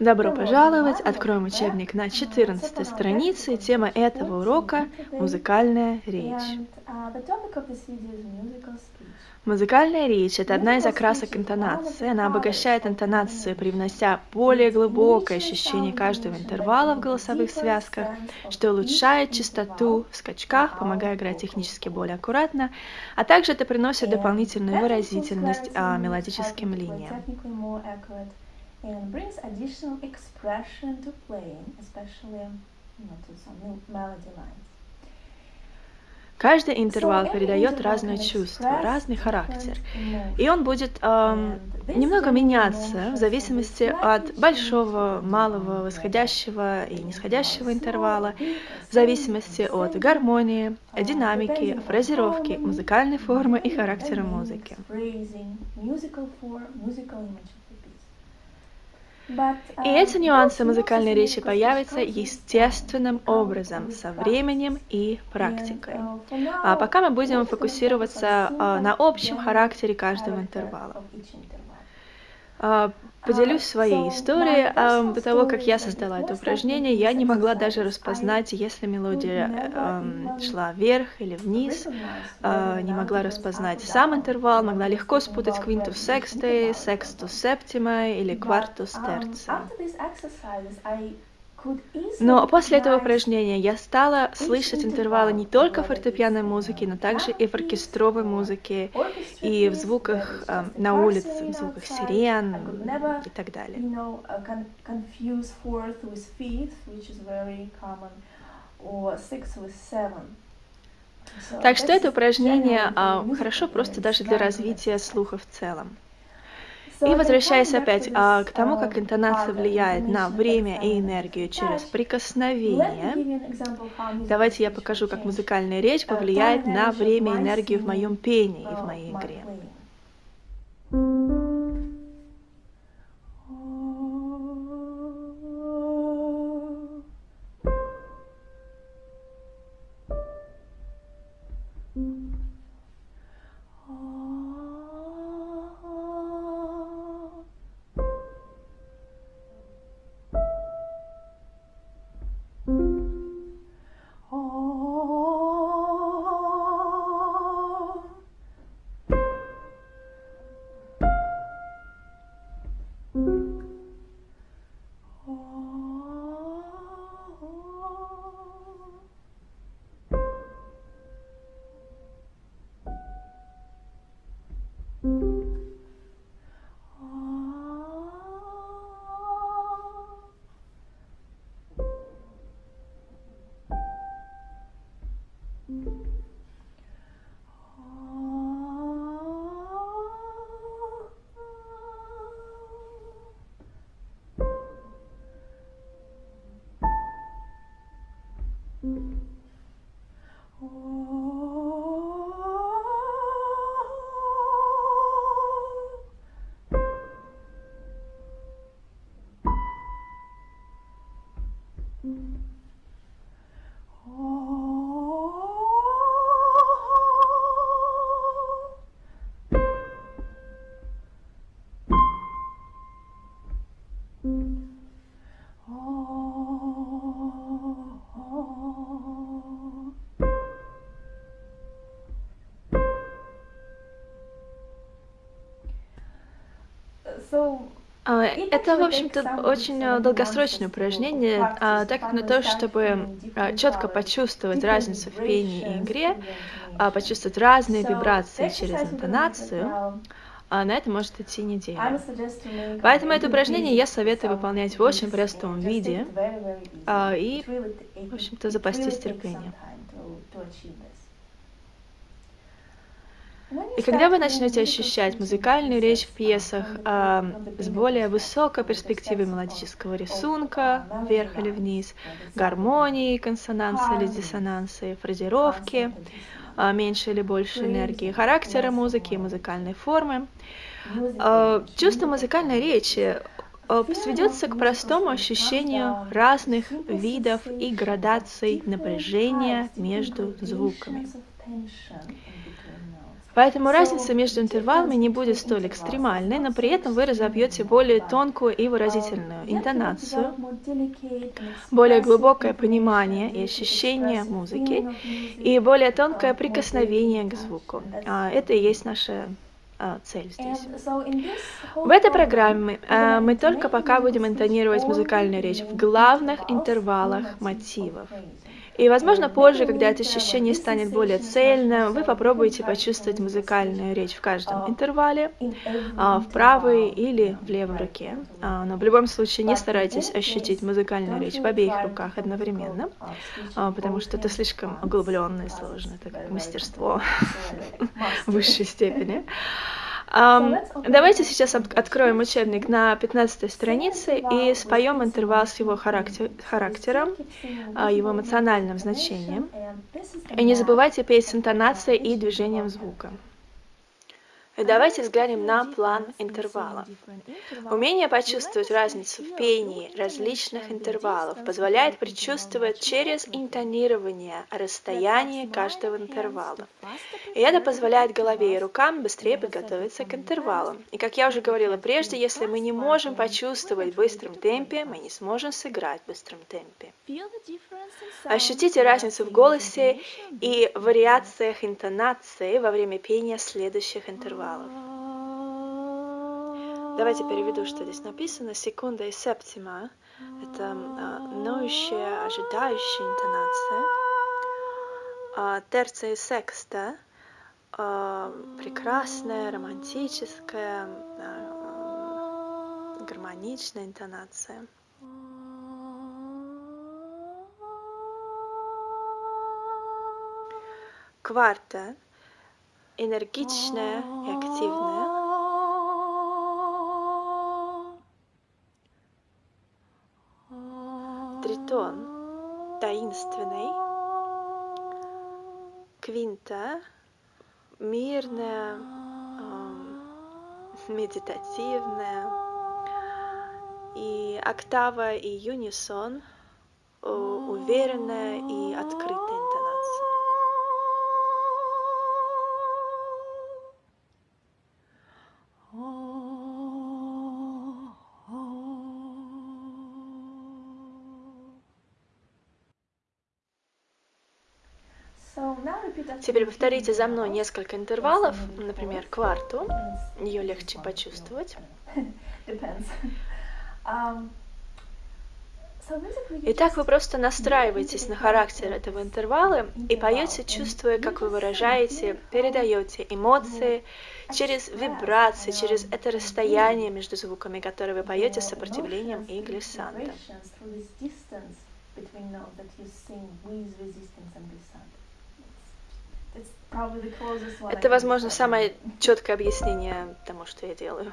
Добро пожаловать! Откроем учебник на 14 странице. Тема этого урока – музыкальная речь. Музыкальная речь – это одна из окрасок интонации. Она обогащает интонацию, привнося более глубокое ощущение каждого интервала в голосовых связках, что улучшает частоту в скачках, помогая играть технически более аккуратно, а также это приносит дополнительную выразительность а, мелодическим линиям. And brings additional expression to playing, especially you know, to some melody lines. Каждый интервал передает разное чувство, разный характер. И он будет эм, немного меняться в зависимости от большого, малого, восходящего и нисходящего интервала, в зависимости от гармонии, динамики, фразировки, музыкальной формы и характера музыки. И эти нюансы музыкальной речи появятся естественным образом, со временем и практикой. А пока мы будем фокусироваться а, на общем характере каждого интервала. А, Поделюсь своей историей. До того, как я создала это упражнение, я не могла даже распознать, если мелодия э, шла вверх или вниз. Э, не могла распознать сам интервал, могла легко спутать квинтус сексты, секстус септима или квартус терций. Но после этого упражнения я стала слышать интервалы не только в фортепианной музыке, но также и в оркестровой музыке, и в звуках э, на улице, в звуках сирен и так далее. Так что это упражнение а, хорошо просто даже для развития слуха в целом. И возвращаясь опять а, к тому, как интонация влияет на время и энергию через прикосновение, давайте я покажу, как музыкальная речь повлияет на время и энергию в моем пении и в моей игре. Это, в общем-то, очень э, долгосрочное упражнение, а, так как на то, чтобы а, четко почувствовать разницу в пении и игре, почувствовать разные вибрации через интонацию, на это может идти неделя. Поэтому это упражнение я советую выполнять в очень простом виде и, в общем-то, запастись терпением. И когда вы начнете ощущать музыкальную речь в пьесах э, с более высокой перспективой мелодического рисунка, вверх или вниз, гармонии, консонансы или диссонансы, фразировки, э, меньше или больше энергии, характера музыки и музыкальной формы, э, чувство музыкальной речи сведется к простому ощущению разных видов и градаций напряжения между звуками. Поэтому разница между интервалами не будет столь экстремальной, но при этом вы разобьете более тонкую и выразительную интонацию, более глубокое понимание и ощущение музыки и более тонкое прикосновение к звуку. А это и есть наша а, цель здесь. В этой программе а, мы только пока будем интонировать музыкальную речь в главных интервалах мотивов. И, возможно, позже, когда это ощущение станет более цельным, вы попробуете почувствовать музыкальную речь в каждом интервале, а, в правой или в левой руке. А, но в любом случае не старайтесь ощутить музыкальную речь в обеих руках одновременно, а, потому что это слишком углубленно и сложно, это как мастерство высшей степени. Давайте сейчас откроем учебник на 15 странице и споем интервал с его характер, характером, а, его эмоциональным значением. И не забывайте петь с интонацией и движением звука. Давайте взглянем на план интервала. Умение почувствовать разницу в пении различных интервалов позволяет предчувствовать через интонирование расстояние каждого интервала. И это позволяет голове и рукам быстрее подготовиться к интервалам. И как я уже говорила прежде, если мы не можем почувствовать в быстром темпе, мы не сможем сыграть в быстром темпе. Ощутите разницу в голосе и вариациях интонации во время пения следующих интервалов интервалов. Давайте переведу, что здесь написано. Секунда и септима – это а, ноющая, ожидающая интонация. А, терция и секста а, – прекрасная, романтическая, а, гармоничная интонация. Кварта – энергичная и активная. Тритон таинственный. Квинта мирная, медитативная. И октава и юнисон уверенная и открытая Теперь повторите за мной несколько интервалов, например, кварту. Ее легче почувствовать. Итак, вы просто настраиваетесь на характер этого интервала и поете, чувствуя, как вы выражаете, передаете эмоции через вибрации, через это расстояние между звуками, которые вы поете с сопротивлением и глиссандом. Это, возможно, самое четкое объяснение тому, что я делаю.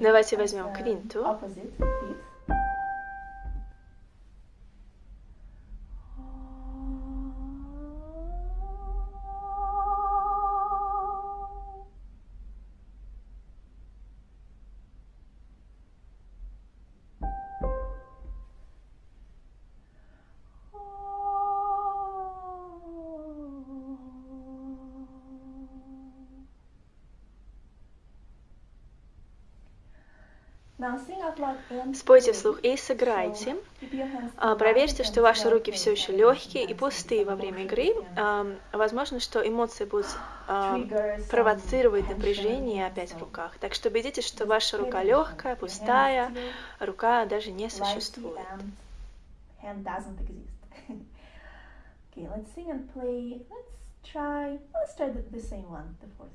Давайте возьмем квинту. Спойте вслух и сыграйте. А, проверьте, что ваши руки все еще легкие и пустые во время игры. А, возможно, что эмоции будут а, провоцировать напряжение опять в руках. Так что убедитесь, что ваша рука легкая, пустая, рука даже не существует. Let's try. The same one, the fourth.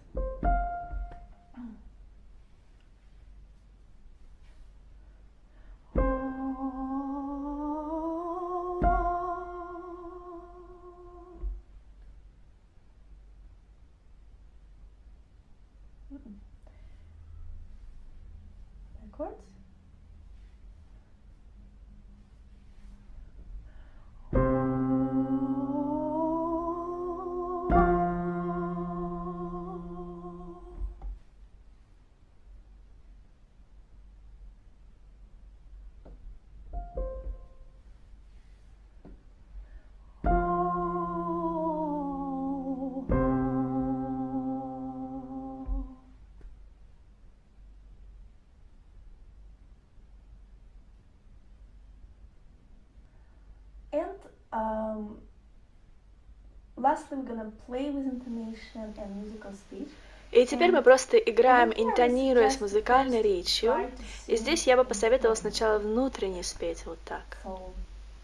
И теперь мы просто играем, интонируя с музыкальной речью. И здесь я бы посоветовала сначала внутренне спеть вот так. So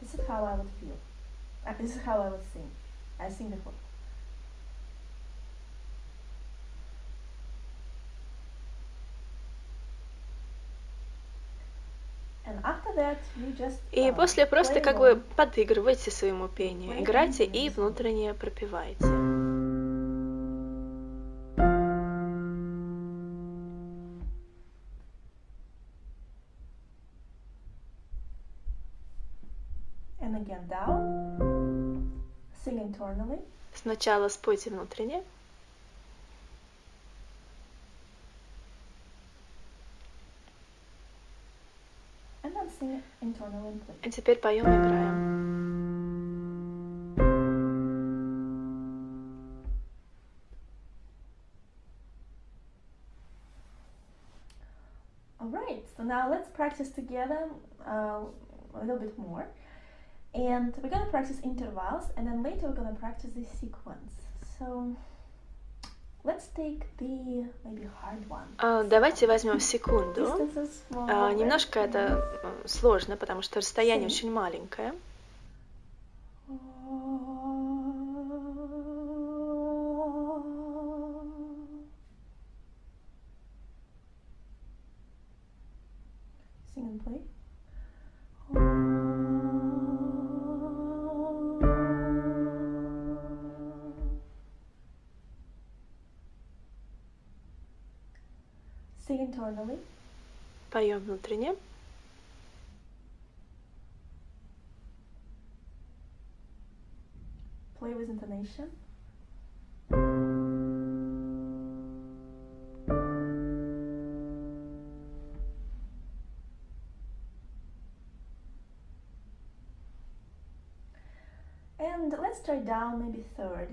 this is how I would feel. Uh, this is how I would sing. I sing before. And after that, you just, И uh, после просто как бы подыгрывайте своему пению, играйте и внутренне internally. Сначала спойте внутренне, And теперь поём и by Alright, so now let's practice together uh, a little bit more. And we're gonna practice intervals and then later we're gonna practice the sequence. So let's take the maybe hard one. А, Давайте возьмем секунду. Right? Немножко это сложно, потому что расстояние очень маленькое. Sing and play. Sing internally. Поем внутренне. Play with intonation. And let's try down maybe third.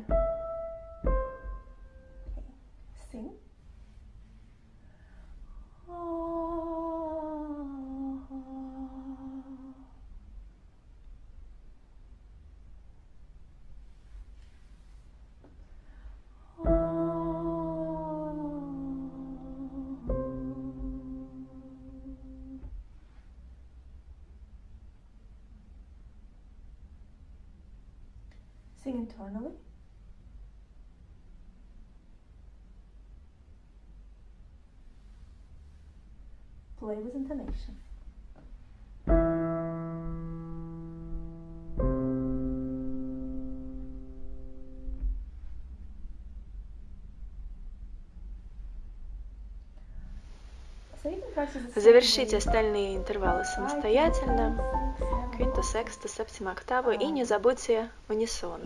Okay. Sing. Internally. Play with intonation. Завершите остальные интервалы самостоятельно. Квинту, сексту, септима, октаву. И не забудьте унисон.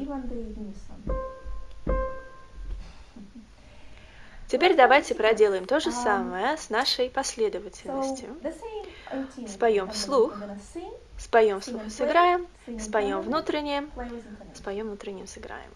Теперь давайте проделаем то же Um, самое с нашей последовательностью. Споем вслух. Споем вслух и сыграем, споем intonation. споем внутренним сыграем.